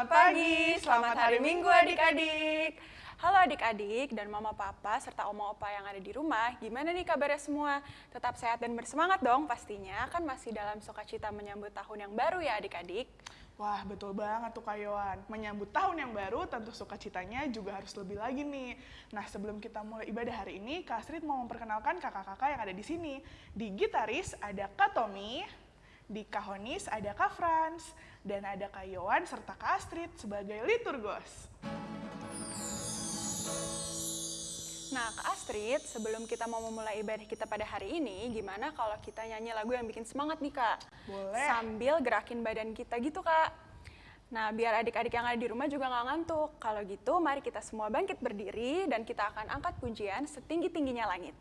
Selamat pagi, selamat hari Minggu adik-adik. Halo adik-adik dan mama papa serta oma opa yang ada di rumah, gimana nih kabarnya semua? Tetap sehat dan bersemangat dong pastinya, kan masih dalam sukacita menyambut tahun yang baru ya adik-adik. Wah, betul banget tuh Kak Yohan. Menyambut tahun yang baru, tentu sukacitanya juga harus lebih lagi nih. Nah, sebelum kita mulai ibadah hari ini, Kak Astrid mau memperkenalkan kakak-kakak yang ada di sini. Di gitaris ada Kak Tommy, di kahonis ada Kak Franz, dan ada Kak serta Kak Astrid sebagai liturgos. Nah, Kak Astrid, sebelum kita mau memulai ibadah kita pada hari ini, gimana kalau kita nyanyi lagu yang bikin semangat nih, Kak? Boleh. Sambil gerakin badan kita gitu, Kak. Nah, biar adik-adik yang ada di rumah juga nggak ngantuk. Kalau gitu, mari kita semua bangkit berdiri dan kita akan angkat pujian setinggi-tingginya langit.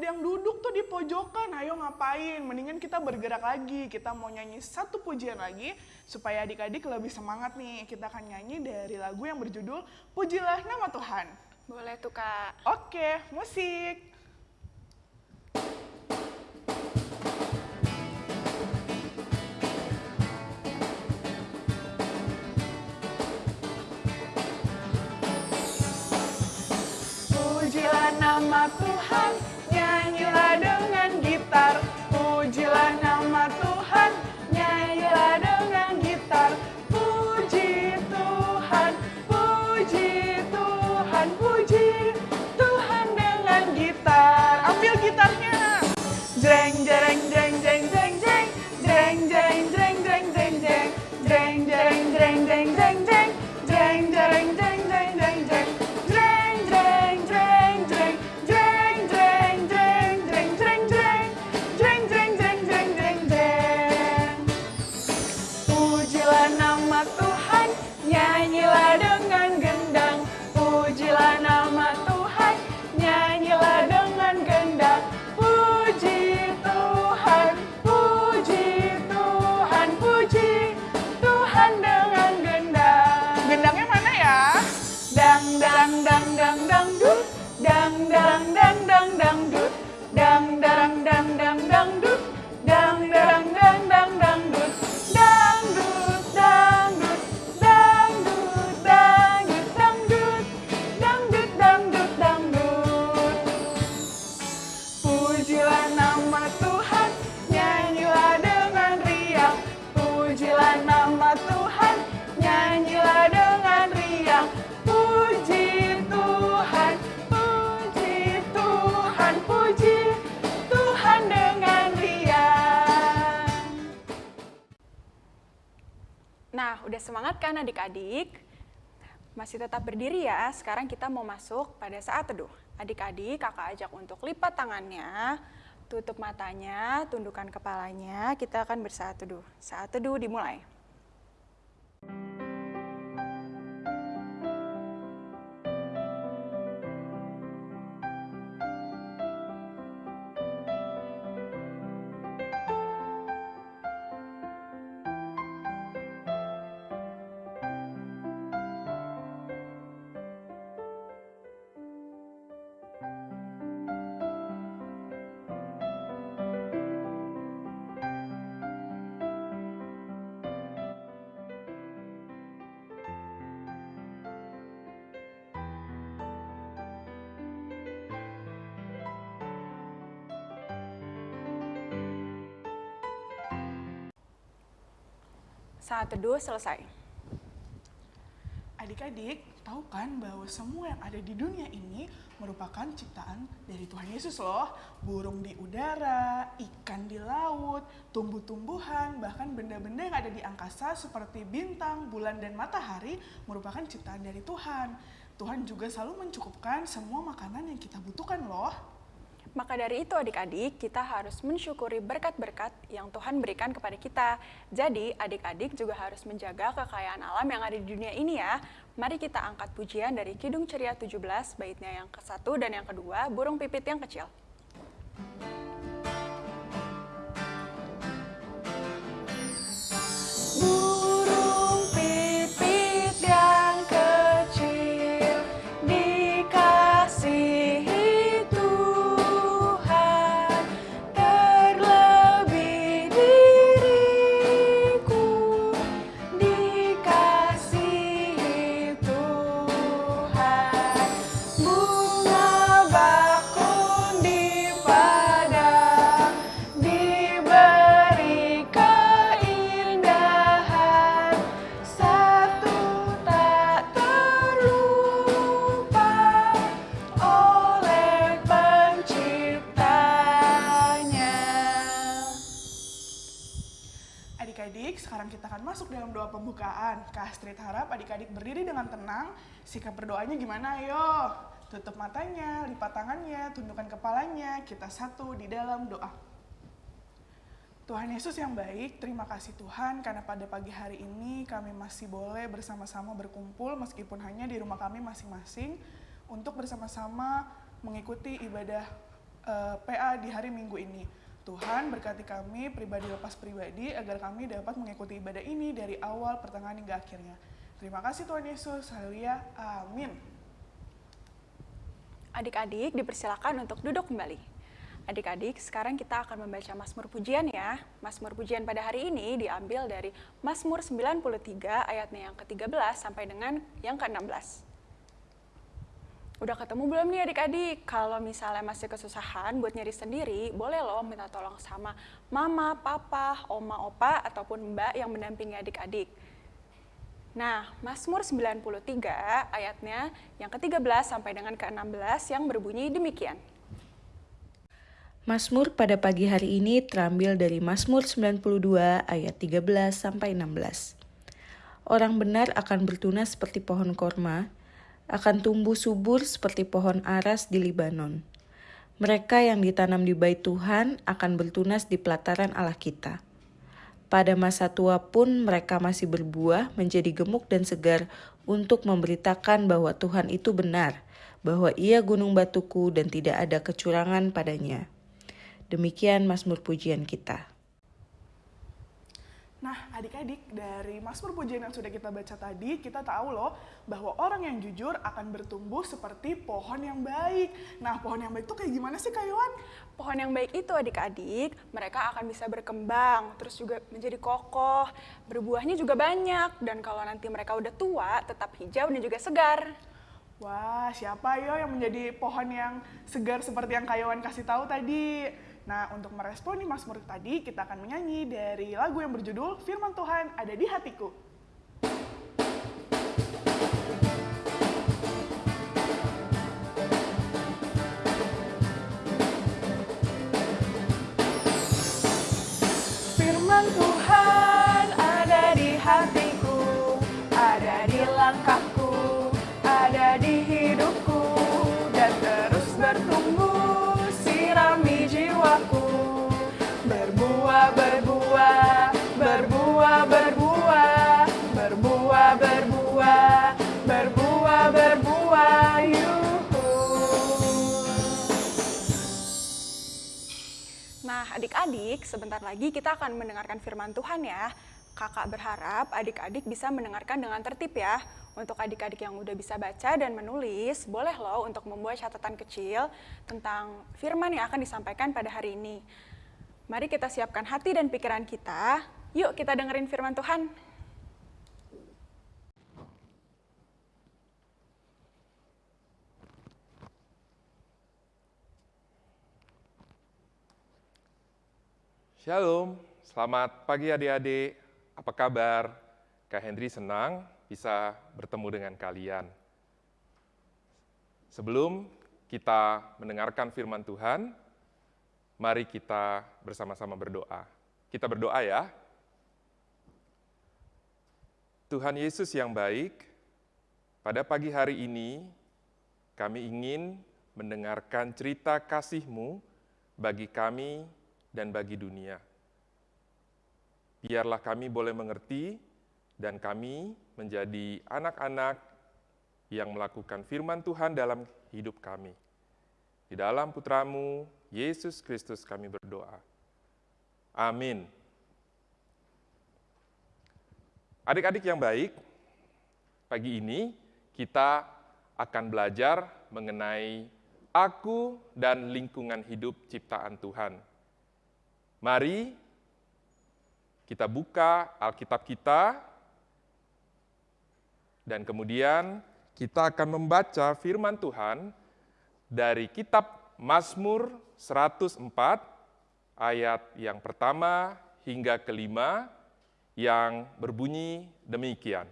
Ada yang duduk tuh di pojokan. Ayo ngapain? Mendingan kita bergerak lagi. Kita mau nyanyi satu pujian lagi supaya adik-adik lebih semangat nih. Kita akan nyanyi dari lagu yang berjudul Pujilah Nama Tuhan. Boleh tuh kak. Oke, musik. Pujilah nama Tuhan, semangat kan adik-adik? Masih tetap berdiri ya, sekarang kita mau masuk pada saat teduh. Adik-adik, kakak ajak untuk lipat tangannya, tutup matanya, tundukkan kepalanya, kita akan bersaat teduh. Saat teduh dimulai. Saat teduh selesai. Adik-adik, tahu kan bahwa semua yang ada di dunia ini merupakan ciptaan dari Tuhan Yesus loh. Burung di udara, ikan di laut, tumbuh-tumbuhan, bahkan benda-benda yang ada di angkasa seperti bintang, bulan, dan matahari merupakan ciptaan dari Tuhan. Tuhan juga selalu mencukupkan semua makanan yang kita butuhkan loh. Maka dari itu adik-adik, kita harus mensyukuri berkat-berkat yang Tuhan berikan kepada kita. Jadi adik-adik juga harus menjaga kekayaan alam yang ada di dunia ini ya. Mari kita angkat pujian dari Kidung Ceria 17, baitnya yang ke-1 dan yang kedua, Burung Pipit yang Kecil. Sekarang kita akan masuk dalam doa pembukaan. Kak Astrid harap adik-adik berdiri dengan tenang. Sikap berdoanya gimana? Ayo, tutup matanya, lipat tangannya, tundukkan kepalanya. Kita satu di dalam doa. Tuhan Yesus yang baik, terima kasih Tuhan karena pada pagi hari ini kami masih boleh bersama-sama berkumpul meskipun hanya di rumah kami masing-masing untuk bersama-sama mengikuti ibadah eh, PA di hari Minggu ini. Tuhan berkati kami pribadi lepas pribadi agar kami dapat mengikuti ibadah ini dari awal, pertengahan hingga akhirnya. Terima kasih Tuhan Yesus. Haleluya. Amin. Adik-adik dipersilakan untuk duduk kembali. Adik-adik, sekarang kita akan membaca Mazmur Pujian ya. Mazmur Pujian pada hari ini diambil dari Mazmur 93 ayatnya yang ke-13 sampai dengan yang ke-16. Udah ketemu belum nih adik-adik? Kalau misalnya masih kesusahan buat nyari sendiri, boleh loh minta tolong sama mama, papa, oma, opa, ataupun mbak yang mendampingi adik-adik. Nah, Mazmur 93 ayatnya yang ke-13 sampai dengan ke-16 yang berbunyi demikian. Mazmur pada pagi hari ini terambil dari Mazmur 92 ayat 13 sampai 16. Orang benar akan bertunas seperti pohon korma, akan tumbuh subur seperti pohon aras di Libanon. Mereka yang ditanam di bait Tuhan akan bertunas di pelataran Allah kita. Pada masa tua pun mereka masih berbuah menjadi gemuk dan segar untuk memberitakan bahwa Tuhan itu benar, bahwa ia gunung batuku dan tidak ada kecurangan padanya. Demikian Mazmur pujian kita. Nah, adik-adik, dari Mazmur Pujian yang sudah kita baca tadi, kita tahu loh bahwa orang yang jujur akan bertumbuh seperti pohon yang baik. Nah, pohon yang baik itu kayak gimana sih, Kak Yohan? Pohon yang baik itu adik-adik, mereka akan bisa berkembang, terus juga menjadi kokoh, berbuahnya juga banyak, dan kalau nanti mereka udah tua, tetap hijau dan juga segar. Wah, siapa yo yang menjadi pohon yang segar seperti yang Kak Yohan kasih tahu tadi? Nah, untuk merespon nih Mazmur tadi, kita akan menyanyi dari lagu yang berjudul Firman Tuhan Ada di Hatiku. Firman Tuhan adik-adik, sebentar lagi kita akan mendengarkan firman Tuhan ya. Kakak berharap adik-adik bisa mendengarkan dengan tertib ya. Untuk adik-adik yang udah bisa baca dan menulis, boleh loh untuk membuat catatan kecil tentang firman yang akan disampaikan pada hari ini. Mari kita siapkan hati dan pikiran kita. Yuk kita dengerin firman Tuhan. Shalom, selamat pagi adik-adik. apa kabar? Kak Henry senang bisa bertemu dengan kalian. Sebelum kita mendengarkan firman Tuhan, mari kita bersama-sama berdoa. Kita berdoa ya. Tuhan Yesus yang baik, pada pagi hari ini kami ingin mendengarkan cerita kasih-Mu bagi kami dan bagi dunia. Biarlah kami boleh mengerti dan kami menjadi anak-anak yang melakukan firman Tuhan dalam hidup kami. Di dalam putramu, Yesus Kristus kami berdoa. Amin. Adik-adik yang baik, pagi ini kita akan belajar mengenai aku dan lingkungan hidup ciptaan Tuhan. Mari kita buka Alkitab kita, dan kemudian kita akan membaca firman Tuhan dari kitab Mazmur 104 ayat yang pertama hingga kelima yang berbunyi demikian.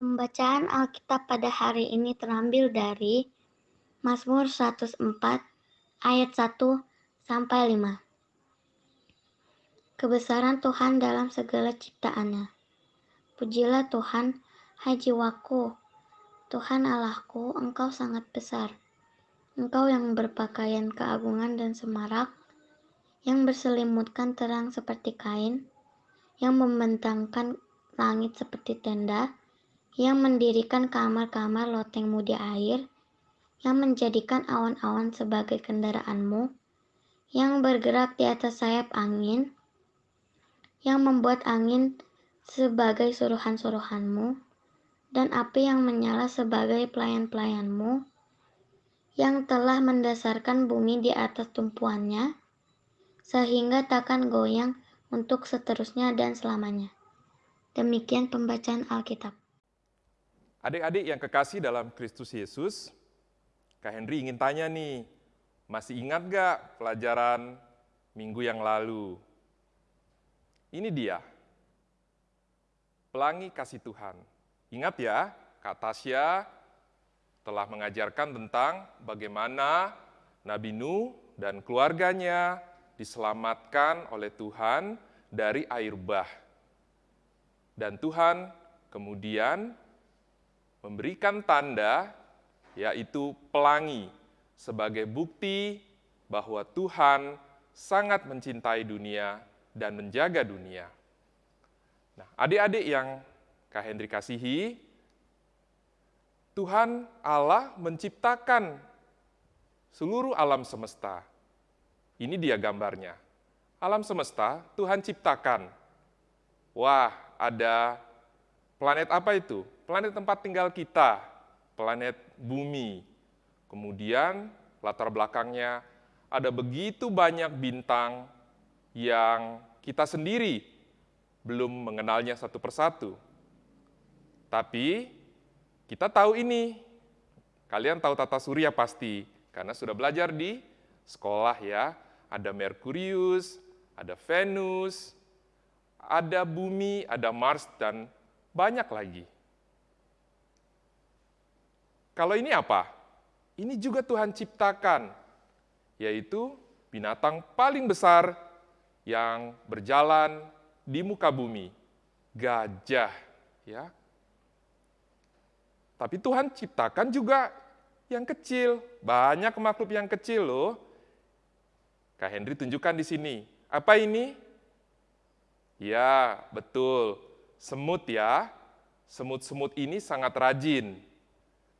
Pembacaan Alkitab pada hari ini terambil dari Mazmur 104 ayat 1 sampai 5. Kebesaran Tuhan dalam segala ciptaannya. Pujilah Tuhan, hai jiwaku. Tuhan Allahku, Engkau sangat besar. Engkau yang berpakaian keagungan dan semarak, yang berselimutkan terang seperti kain, yang membentangkan langit seperti tenda, yang mendirikan kamar-kamar lotengmu di air, yang menjadikan awan-awan sebagai kendaraanmu, yang bergerak di atas sayap angin, yang membuat angin sebagai suruhan-suruhanmu, dan api yang menyala sebagai pelayan-pelayanmu, yang telah mendasarkan bumi di atas tumpuannya, sehingga takkan goyang untuk seterusnya dan selamanya. Demikian pembacaan Alkitab. Adik-adik yang kekasih dalam Kristus Yesus, Kak Henry ingin tanya nih, masih ingat gak pelajaran minggu yang lalu? Ini dia, pelangi kasih Tuhan. Ingat ya, Kak Tasya telah mengajarkan tentang bagaimana Nabi Nuh dan keluarganya diselamatkan oleh Tuhan dari air bah. Dan Tuhan kemudian memberikan tanda, yaitu pelangi, sebagai bukti bahwa Tuhan sangat mencintai dunia dan menjaga dunia. Nah, adik-adik yang Kak Hendri kasihi, Tuhan Allah menciptakan seluruh alam semesta ini dia gambarnya. Alam semesta Tuhan ciptakan. Wah, ada planet apa itu? Planet tempat tinggal kita, planet bumi. Kemudian latar belakangnya ada begitu banyak bintang yang kita sendiri belum mengenalnya satu persatu. Tapi kita tahu ini. Kalian tahu tata surya pasti, karena sudah belajar di sekolah ya ada Merkurius, ada Venus, ada bumi, ada Mars, dan banyak lagi. Kalau ini apa? Ini juga Tuhan ciptakan, yaitu binatang paling besar yang berjalan di muka bumi, gajah. Ya. Tapi Tuhan ciptakan juga yang kecil, banyak makhluk yang kecil loh, Kak Henry tunjukkan di sini. Apa ini? Ya, betul. Semut ya. Semut-semut ini sangat rajin.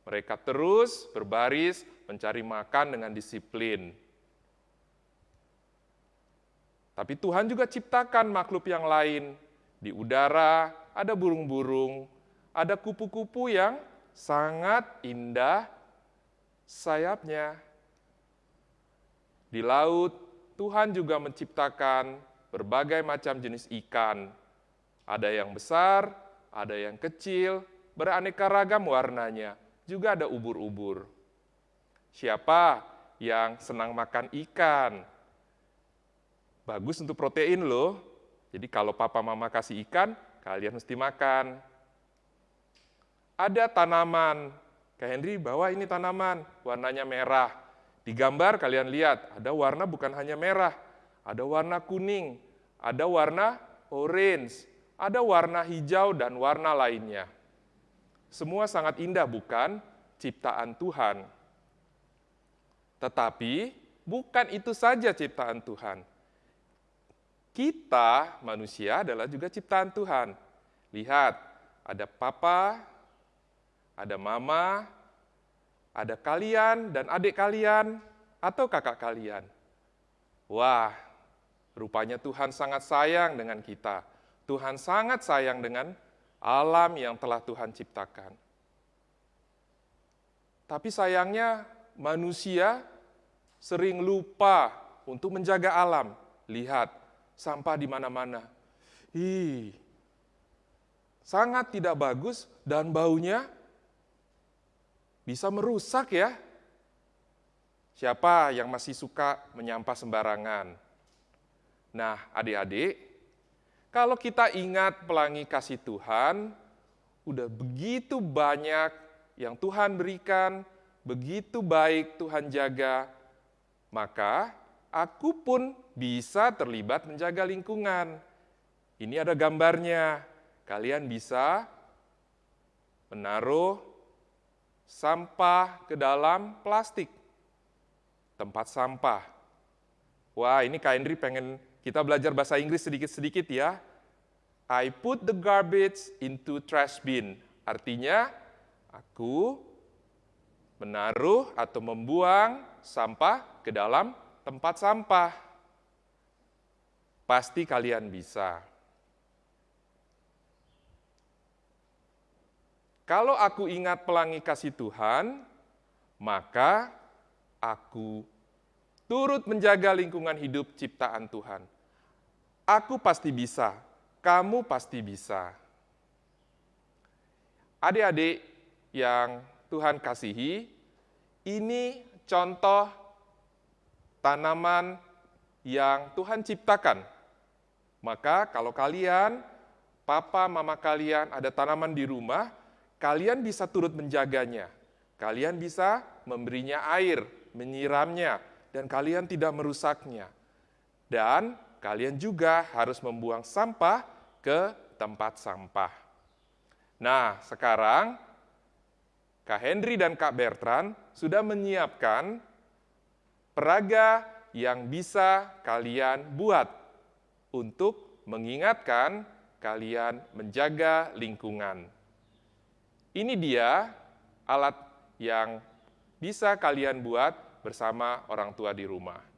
Mereka terus berbaris mencari makan dengan disiplin. Tapi Tuhan juga ciptakan makhluk yang lain. Di udara ada burung-burung, ada kupu-kupu yang sangat indah sayapnya. Di laut Tuhan juga menciptakan berbagai macam jenis ikan. Ada yang besar, ada yang kecil, beraneka ragam warnanya. Juga ada ubur-ubur. Siapa yang senang makan ikan? Bagus untuk protein loh. Jadi kalau papa mama kasih ikan, kalian mesti makan. Ada tanaman, Kak Henry bawa ini tanaman, warnanya merah. Di gambar kalian lihat, ada warna bukan hanya merah, ada warna kuning, ada warna orange, ada warna hijau dan warna lainnya. Semua sangat indah bukan? Ciptaan Tuhan. Tetapi bukan itu saja ciptaan Tuhan kita manusia adalah juga ciptaan Tuhan. Lihat, ada papa, ada mama, ada kalian dan adik kalian atau kakak kalian. Wah, rupanya Tuhan sangat sayang dengan kita. Tuhan sangat sayang dengan alam yang telah Tuhan ciptakan. Tapi sayangnya manusia sering lupa untuk menjaga alam. Lihat, sampah di mana-mana. Ih, sangat tidak bagus dan baunya bisa merusak ya. Siapa yang masih suka menyampah sembarangan? Nah, adik-adik, kalau kita ingat pelangi kasih Tuhan, udah begitu banyak yang Tuhan berikan, begitu baik Tuhan jaga, maka aku pun bisa terlibat menjaga lingkungan. Ini ada gambarnya. Kalian bisa menaruh sampah ke dalam plastik. Tempat sampah. Wah, ini Kak Henry pengen kita belajar bahasa Inggris sedikit-sedikit ya. I put the garbage into trash bin. Artinya, aku menaruh atau membuang sampah ke dalam tempat sampah. Pasti kalian bisa. Kalau aku ingat pelangi kasih Tuhan, maka aku turut menjaga lingkungan hidup ciptaan Tuhan. Aku pasti bisa, kamu pasti bisa. Adik-adik yang Tuhan kasihi, ini contoh tanaman yang Tuhan ciptakan maka kalau kalian, papa, mama kalian ada tanaman di rumah, kalian bisa turut menjaganya. Kalian bisa memberinya air, menyiramnya, dan kalian tidak merusaknya. Dan kalian juga harus membuang sampah ke tempat sampah. Nah, sekarang Kak Henry dan Kak Bertrand sudah menyiapkan peraga yang bisa kalian buat untuk mengingatkan kalian menjaga lingkungan. Ini dia alat yang bisa kalian buat bersama orang tua di rumah.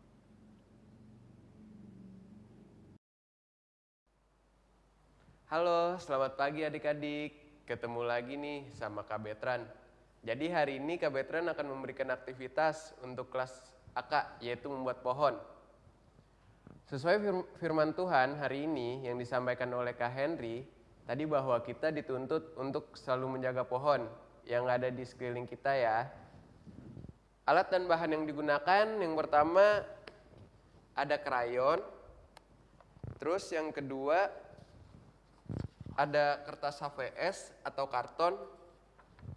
Halo, selamat pagi adik-adik. Ketemu lagi nih sama Kak Betran. Jadi hari ini Kak Betran akan memberikan aktivitas untuk kelas AK, yaitu membuat pohon. Sesuai firman Tuhan hari ini yang disampaikan oleh Kak Henry, tadi bahwa kita dituntut untuk selalu menjaga pohon yang ada di sekeliling kita ya. Alat dan bahan yang digunakan yang pertama ada krayon, terus yang kedua ada kertas HVS atau karton,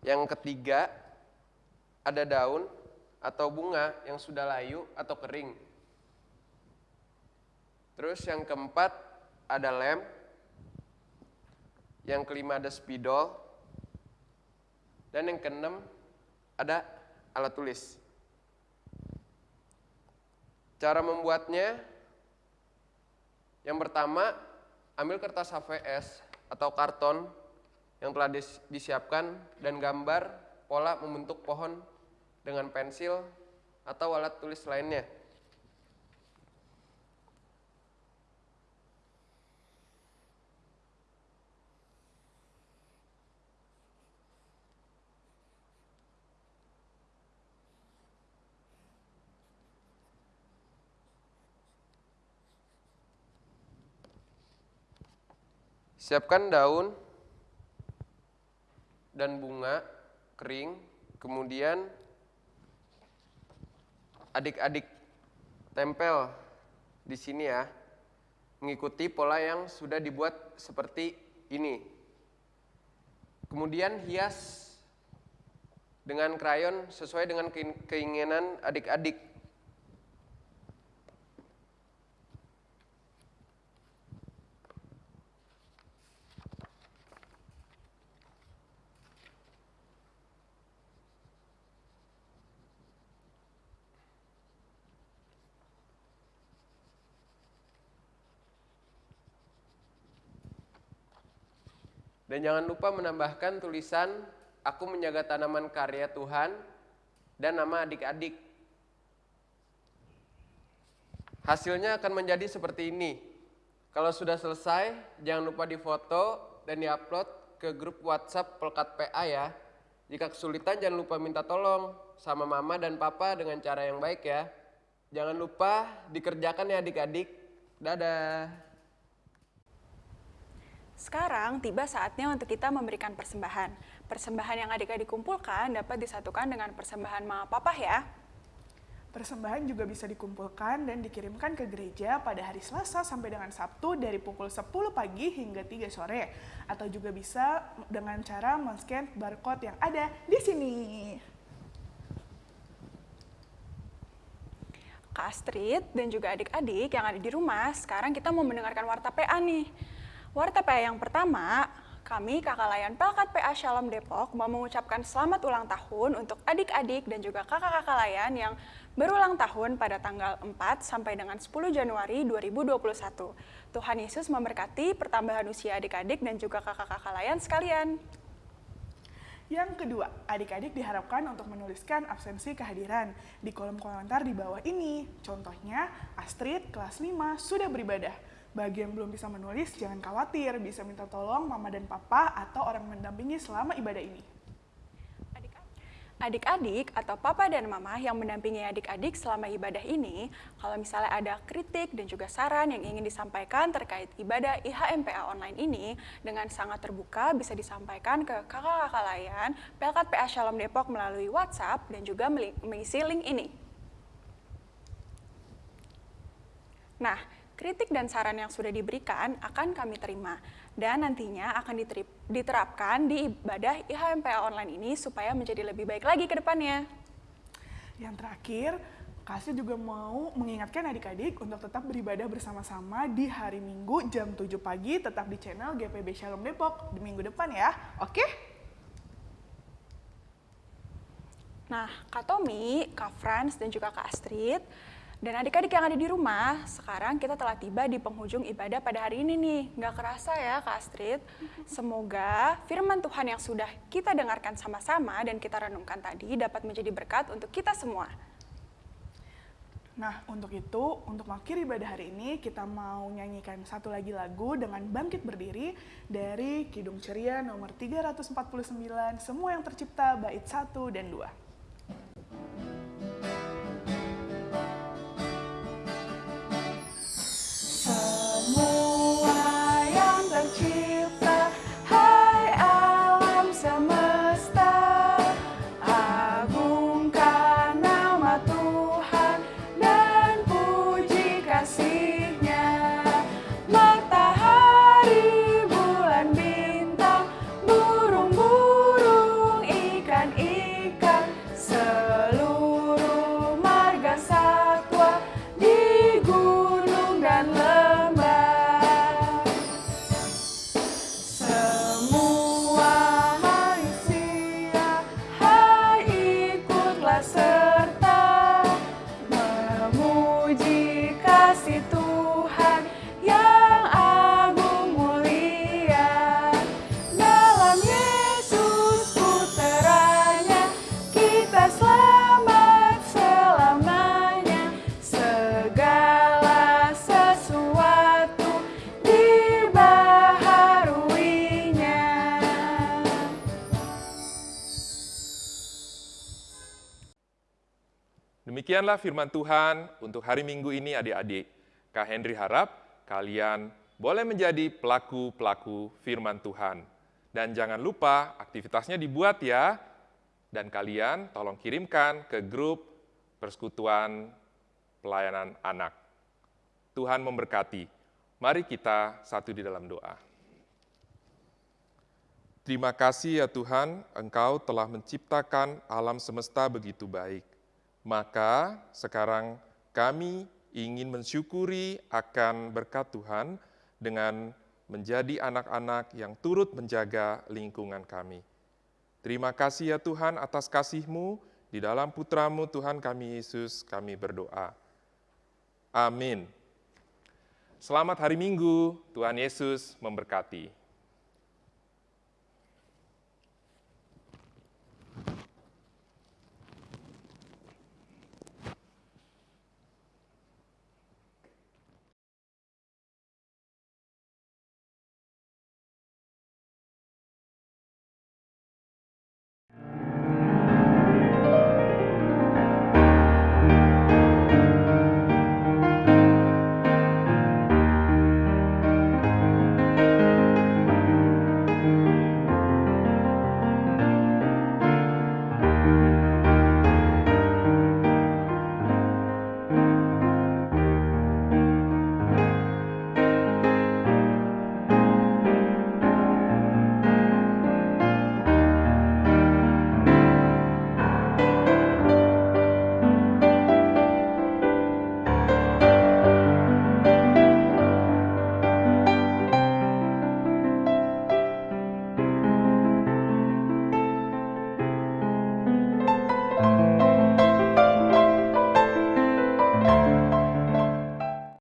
yang ketiga ada daun atau bunga yang sudah layu atau kering. Terus yang keempat ada lem. Yang kelima ada spidol. Dan yang keenam ada alat tulis. Cara membuatnya, yang pertama ambil kertas HVS atau karton yang telah disiapkan dan gambar pola membentuk pohon dengan pensil atau alat tulis lainnya. Siapkan daun dan bunga kering, kemudian adik-adik tempel di sini ya. mengikuti pola yang sudah dibuat seperti ini. Kemudian hias dengan krayon sesuai dengan keinginan adik-adik. Dan jangan lupa menambahkan tulisan aku menjaga tanaman karya Tuhan dan nama adik-adik. Hasilnya akan menjadi seperti ini. Kalau sudah selesai, jangan lupa difoto dan diupload ke grup WhatsApp Pelkat PA ya. Jika kesulitan jangan lupa minta tolong sama mama dan papa dengan cara yang baik ya. Jangan lupa dikerjakan ya adik-adik. Dadah. Sekarang tiba saatnya untuk kita memberikan persembahan. Persembahan yang adik-adik kumpulkan dapat disatukan dengan persembahan mama papa ya. Persembahan juga bisa dikumpulkan dan dikirimkan ke gereja pada hari Selasa sampai dengan Sabtu dari pukul 10 pagi hingga 3 sore. Atau juga bisa dengan cara men-scan barcode yang ada di sini. Kak Astrid dan juga adik-adik yang ada di rumah, sekarang kita mau mendengarkan warta PA nih. Warta PA yang pertama, kami kakak layan Pelkat PA Shalom Depok mau mengucapkan selamat ulang tahun untuk adik-adik dan juga kakak-kakak layan yang berulang tahun pada tanggal 4 sampai dengan 10 Januari 2021. Tuhan Yesus memberkati pertambahan usia adik-adik dan juga kakak-kakak layan sekalian. Yang kedua, adik-adik diharapkan untuk menuliskan absensi kehadiran di kolom komentar di bawah ini. Contohnya, Astrid kelas 5 sudah beribadah bagi yang belum bisa menulis, jangan khawatir, bisa minta tolong mama dan papa atau orang mendampingi selama ibadah ini. Adik-adik atau papa dan mama yang mendampingi adik-adik selama ibadah ini, kalau misalnya ada kritik dan juga saran yang ingin disampaikan terkait ibadah IHMPA online ini, dengan sangat terbuka bisa disampaikan ke kakak-kakak layan Pelkat PA Shalom Depok melalui WhatsApp dan juga mengisi link ini. Nah, kritik dan saran yang sudah diberikan akan kami terima dan nantinya akan diterapkan di ibadah IHMPA online ini supaya menjadi lebih baik lagi ke depannya. Yang terakhir, Kasih juga mau mengingatkan adik-adik untuk tetap beribadah bersama-sama di hari Minggu jam 7 pagi tetap di channel GPB Shalom Depok di minggu depan ya. Oke? Nah, Kak Tommy, Kak Franz, dan juga Kak Astrid dan adik-adik yang ada di rumah, sekarang kita telah tiba di penghujung ibadah pada hari ini nih. Nggak kerasa ya Kak Astrid? Semoga firman Tuhan yang sudah kita dengarkan sama-sama dan kita renungkan tadi dapat menjadi berkat untuk kita semua. Nah, untuk itu, untuk mengakhiri ibadah hari ini, kita mau nyanyikan satu lagi lagu dengan Bangkit Berdiri dari Kidung Ceria nomor 349, Semua yang Tercipta, bait 1 dan 2. kamu dikasih Tuhan Demikianlah firman Tuhan untuk hari Minggu ini adik-adik. Kak Henry harap kalian boleh menjadi pelaku-pelaku firman Tuhan. Dan jangan lupa aktivitasnya dibuat ya. Dan kalian tolong kirimkan ke grup persekutuan pelayanan anak. Tuhan memberkati. Mari kita satu di dalam doa. Terima kasih ya Tuhan, Engkau telah menciptakan alam semesta begitu baik. Maka sekarang kami ingin mensyukuri akan berkat Tuhan dengan menjadi anak-anak yang turut menjaga lingkungan kami. Terima kasih ya Tuhan atas kasih-Mu, di dalam putramu Tuhan kami Yesus kami berdoa. Amin. Selamat hari Minggu, Tuhan Yesus memberkati.